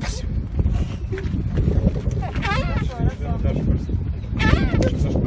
Спасибо. Хорошо, хорошо.